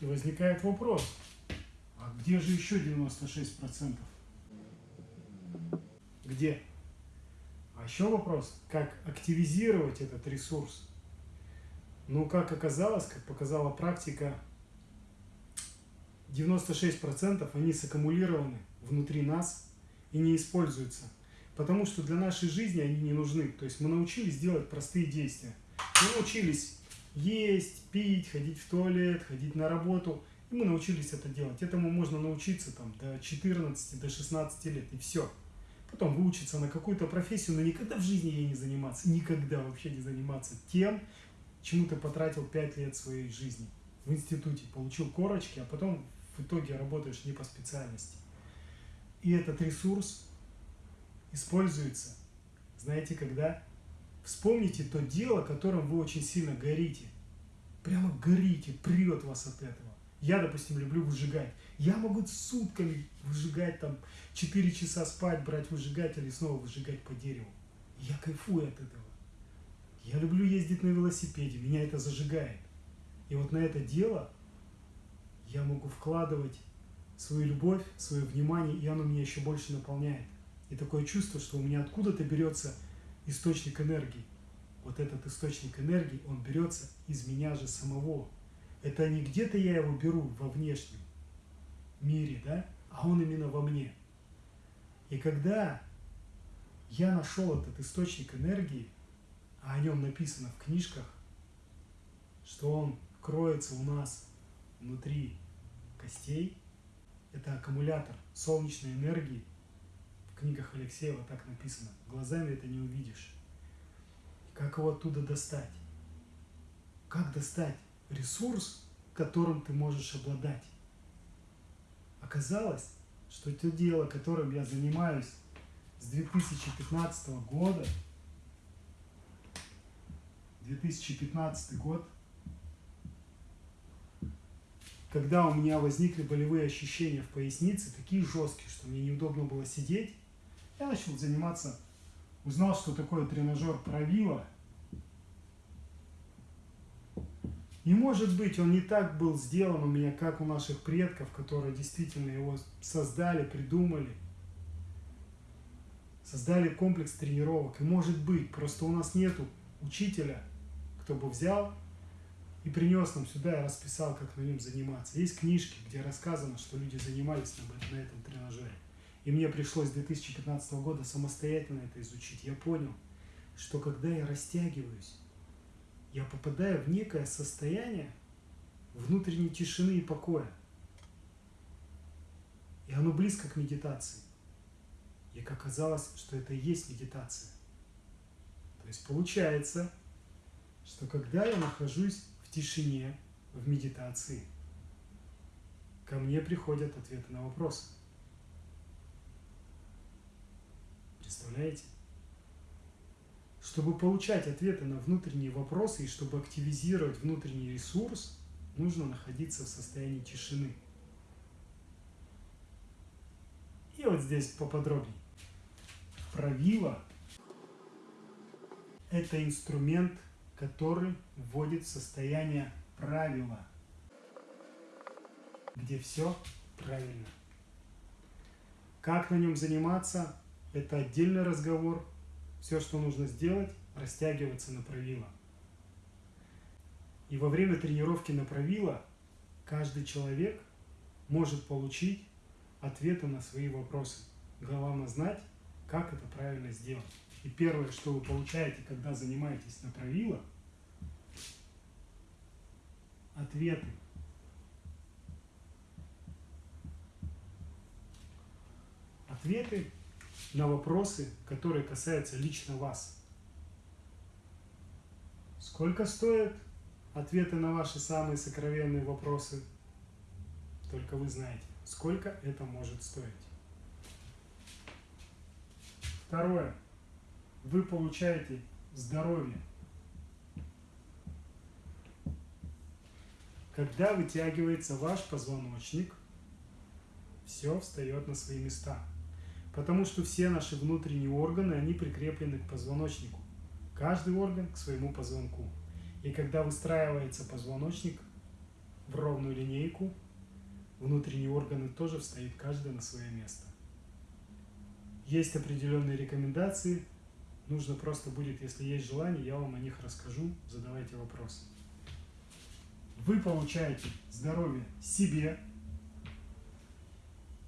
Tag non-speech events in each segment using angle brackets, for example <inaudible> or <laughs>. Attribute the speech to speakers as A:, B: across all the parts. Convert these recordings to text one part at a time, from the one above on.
A: И возникает вопрос, а где же еще 96%? Где? А еще вопрос, как активизировать этот ресурс? Ну, как оказалось, как показала практика, 96% они саккумулированы внутри нас и не используются. Потому что для нашей жизни они не нужны. То есть мы научились делать простые действия. Мы научились есть, пить, ходить в туалет, ходить на работу. И мы научились это делать. Этому можно научиться там, до 14, до 16 лет, и все. Потом выучиться на какую-то профессию, но никогда в жизни ей не заниматься. Никогда вообще не заниматься тем, чему ты потратил 5 лет своей жизни в институте. Получил корочки, а потом в итоге работаешь не по специальности. И этот ресурс используется, знаете, когда? Вспомните то дело, которым вы очень сильно горите. Прямо горите, прет вас от этого. Я, допустим, люблю выжигать. Я могу сутками выжигать, там, 4 часа спать, брать выжигатель и снова выжигать по дереву. Я кайфую от этого. Я люблю ездить на велосипеде, меня это зажигает. И вот на это дело я могу вкладывать свою любовь, свое внимание, и оно меня еще больше наполняет. И такое чувство, что у меня откуда-то берется источник энергии. Вот этот источник энергии, он берется из меня же самого. Это не где-то я его беру во внешнем мире, да, а он именно во мне. И когда я нашел этот источник энергии, а о нем написано в книжках, что он кроется у нас внутри костей, это аккумулятор солнечной энергии. В книгах Алексеева так написано. Глазами это не увидишь. Как его оттуда достать? Как достать ресурс, которым ты можешь обладать? Оказалось, что то дело, которым я занимаюсь с 2015 года, 2015 год, когда у меня возникли болевые ощущения в пояснице, такие жесткие, что мне неудобно было сидеть, я начал заниматься, узнал, что такое тренажер правила. И может быть, он не так был сделан у меня, как у наших предков, которые действительно его создали, придумали. Создали комплекс тренировок. И может быть, просто у нас нету учителя, кто бы взял и принес нам сюда и расписал, как на нем заниматься. Есть книжки, где рассказано, что люди занимались на этом тренажере. И мне пришлось с 2015 года самостоятельно это изучить. Я понял, что когда я растягиваюсь, я попадаю в некое состояние внутренней тишины и покоя. И оно близко к медитации. И как оказалось, что это и есть медитация. То есть получается, что когда я нахожусь тишине, в медитации, ко мне приходят ответы на вопросы. Представляете? Чтобы получать ответы на внутренние вопросы и чтобы активизировать внутренний ресурс, нужно находиться в состоянии тишины. И вот здесь поподробнее. Правило – это инструмент который вводит в состояние правила, где все правильно. Как на нем заниматься, это отдельный разговор. Все, что нужно сделать, растягиваться на правила. И во время тренировки на правила каждый человек может получить ответы на свои вопросы. Главное знать, как это правильно сделать. И первое, что вы получаете, когда занимаетесь на правилах, ответы. Ответы на вопросы, которые касаются лично вас. Сколько стоят ответы на ваши самые сокровенные вопросы? Только вы знаете, сколько это может стоить. Второе вы получаете здоровье. Когда вытягивается ваш позвоночник, все встает на свои места. Потому что все наши внутренние органы, они прикреплены к позвоночнику. Каждый орган к своему позвонку. И когда выстраивается позвоночник, в ровную линейку, внутренние органы тоже встают каждый на свое место. Есть определенные рекомендации, нужно просто будет, если есть желание, я вам о них расскажу, задавайте вопросы. Вы получаете здоровье себе.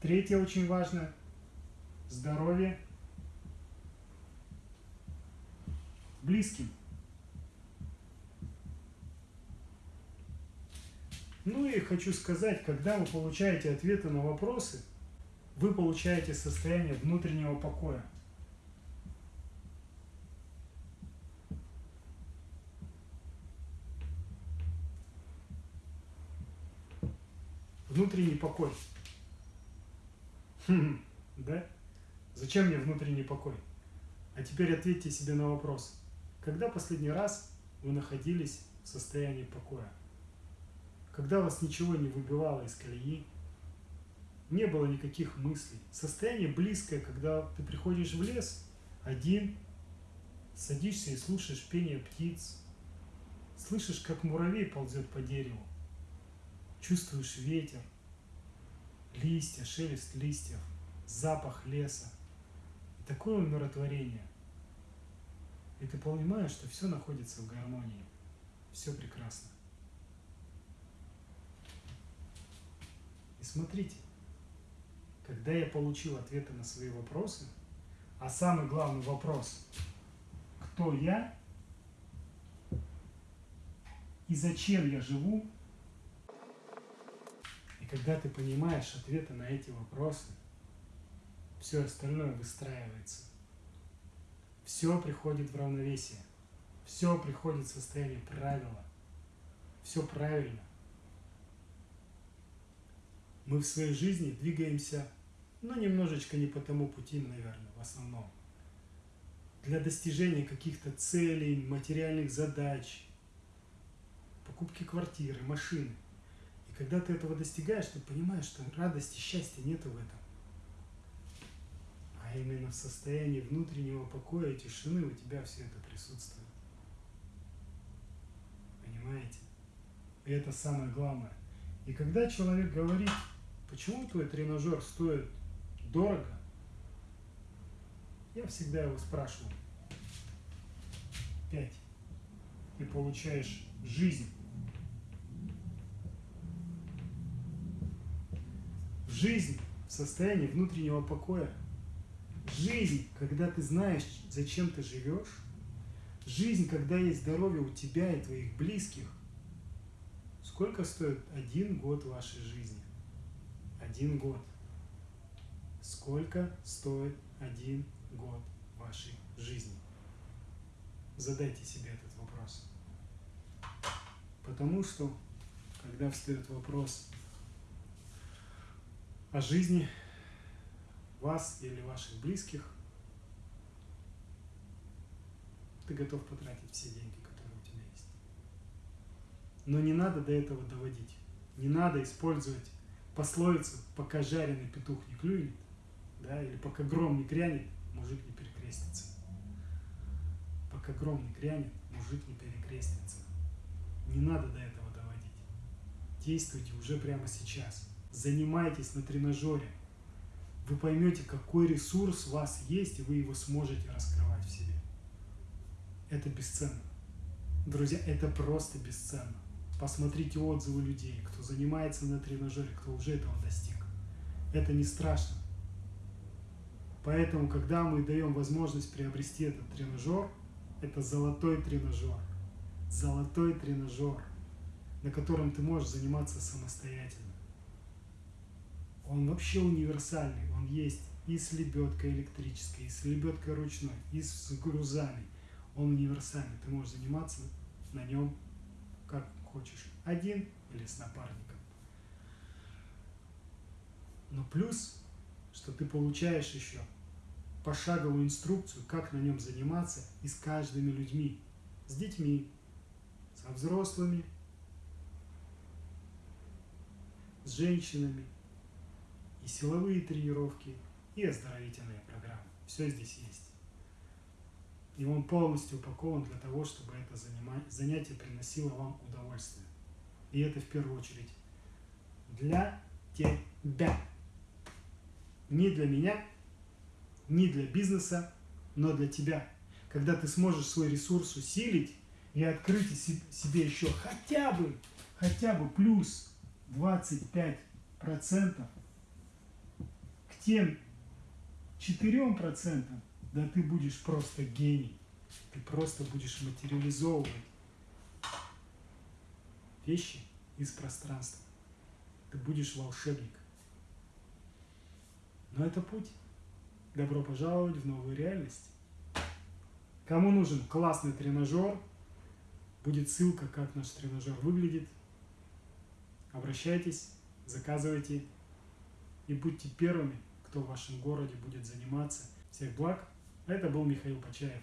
A: Третье очень важно – здоровье близким. Ну и хочу сказать, когда вы получаете ответы на вопросы, вы получаете состояние внутреннего покоя. Внутренний покой. <laughs> Хм, да? Зачем мне внутренний покой? А теперь ответьте себе на вопрос. Когда последний раз вы находились в состоянии покоя? когда вас ничего не выбивало из колеи, не было никаких мыслей. Состояние близкое, когда ты приходишь в лес один, садишься и слушаешь пение птиц, слышишь, как муравей ползет по дереву, чувствуешь ветер, листья, шелест листьев, запах леса. И такое умиротворение. И ты понимаешь, что все находится в гармонии, все прекрасно. смотрите, когда я получил ответы на свои вопросы, а самый главный вопрос, кто я и зачем я живу, и когда ты понимаешь ответы на эти вопросы, все остальное выстраивается. Все приходит в равновесие. Все приходит в состояние правила. Все правильно мы в своей жизни двигаемся, ну, немножечко не по тому пути, наверное, в основном. Для достижения каких-то целей, материальных задач, покупки квартиры, машины. И когда ты этого достигаешь, ты понимаешь, что радости, счастья нету в этом. А именно в состоянии внутреннего покоя и тишины у тебя все это присутствует. Понимаете? И это самое главное. И когда человек говорит, почему твой тренажер стоит дорого, я всегда его спрашиваю. Пять. Ты получаешь жизнь. Жизнь в состоянии внутреннего покоя. Жизнь, когда ты знаешь, зачем ты живешь. Жизнь, когда есть здоровье у тебя и твоих близких. Сколько стоит один год вашей жизни? один год. Сколько стоит один год вашей жизни? Задайте себе этот вопрос. Потому что, когда встает вопрос о жизни вас или ваших близких, ты готов потратить все деньги, которые у тебя есть. Но не надо до этого доводить. Не надо использовать пословицу «пока жареный петух не клюнет», да, или «пока гром не грянет, мужик не перекрестится». Пока гром не грянет, мужик не перекрестится. Не надо до этого доводить. Действуйте уже прямо сейчас. Занимайтесь на тренажере. Вы поймете, какой ресурс у вас есть, и вы его сможете раскрывать в себе. Это бесценно. Друзья, это просто бесценно. Посмотрите отзывы людей, кто занимается на тренажере, кто уже этого достиг. Это не страшно. Поэтому, когда мы даем возможность приобрести этот тренажер, это золотой тренажер. Золотой тренажер, на котором ты можешь заниматься самостоятельно. Он вообще универсальный. Он есть и с лебедкой электрической, и с лебедкой ручной, и с грузами. Он универсальный. Ты можешь заниматься на нем как хочешь, один или с напарником. Но плюс, что ты получаешь еще пошаговую инструкцию, как на нем заниматься и с каждыми людьми, с детьми, со взрослыми, с женщинами, и силовые тренировки, и оздоровительные программы. Все здесь есть и он полностью упакован для того, чтобы это занятие приносило вам удовольствие. И это в первую очередь для тебя. Не для меня, не для бизнеса, но для тебя. Когда ты сможешь свой ресурс усилить и открыть себе еще хотя бы, хотя бы плюс 25% тем 4%, да ты будешь просто гений. Ты просто будешь материализовывать вещи из пространства. Ты будешь волшебник. Но это путь. Добро пожаловать в новую реальность. Кому нужен классный тренажер, будет ссылка, как наш тренажер выглядит. Обращайтесь, заказывайте и будьте первыми, кто в вашем городе будет заниматься. Всех благ. Это был Михаил Почаев.